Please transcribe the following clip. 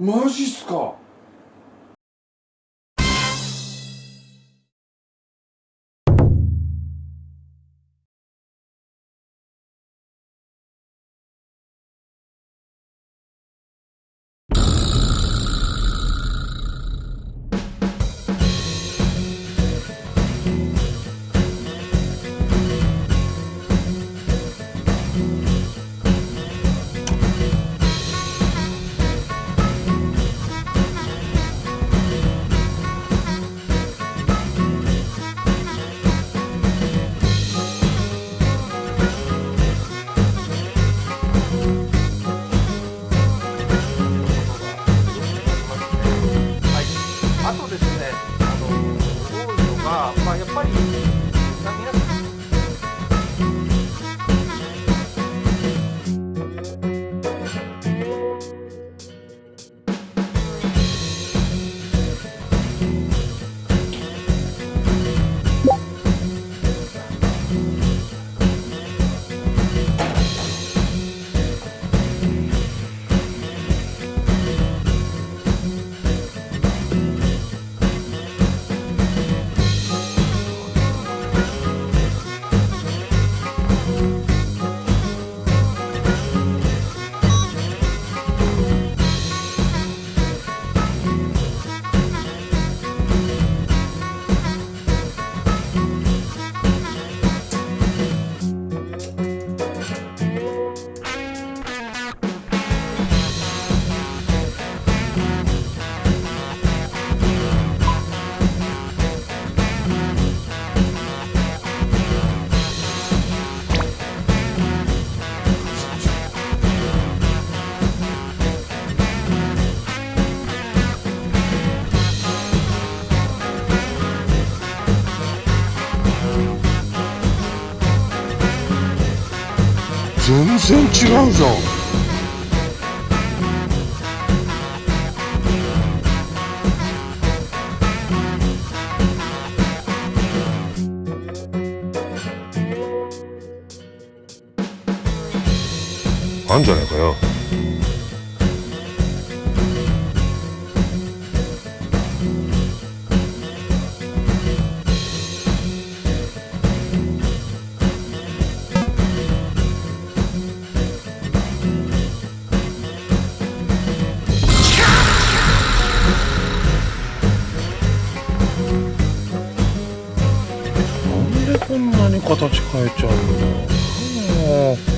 マジっすか。あとですね、あの多いのが、まあ、やっぱり、全然違うじゃんあんじゃないかよ こんなに形変えちゃうんだ